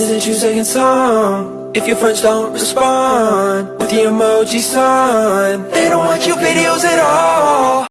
isn't you singing song. If your friends don't respond With the emoji sign They don't want your videos at all.